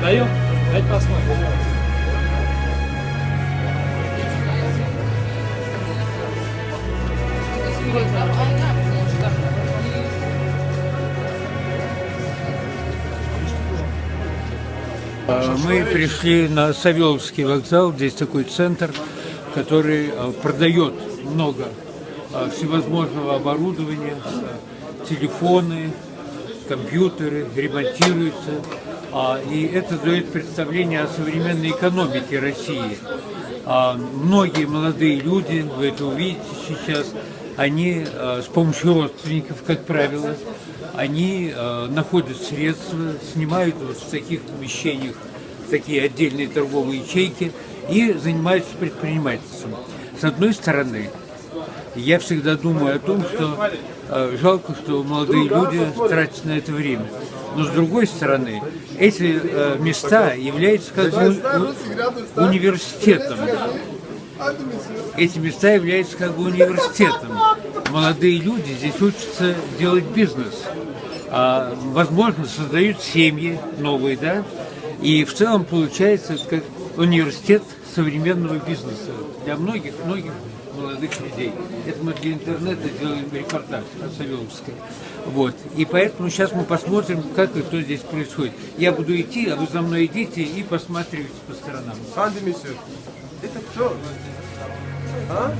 Даем? Дать посмотрим. А, Мы пришли на Савеловский вокзал, здесь такой центр, который а, продает много а, всевозможного оборудования, телефоны, компьютеры, ремонтируются. А, И это дает представление о современной экономике России. А, Многие молодые люди, вы это увидите сейчас, они а, с помощью родственников, как правило, они находят средства, снимают вот в таких помещениях такие отдельные торговые ячейки и занимаются предпринимательством. С одной стороны, я всегда думаю о том, что э, жалко, что молодые люди тратят на это время. Но с другой стороны, эти э, места являются как бы университетом. Эти места являются как бы университетом. Молодые люди здесь учатся делать бизнес. А, возможно, создают семьи новые, да? И в целом получается как университет современного бизнеса для многих, многих молодых людей. Это мы для интернета делаем репортаж о Савеловской. Вот. И поэтому сейчас мы посмотрим, как и что здесь происходит. Я буду идти, а вы за мной идите и посматривайте по сторонам. Monsieur. Это кто? А?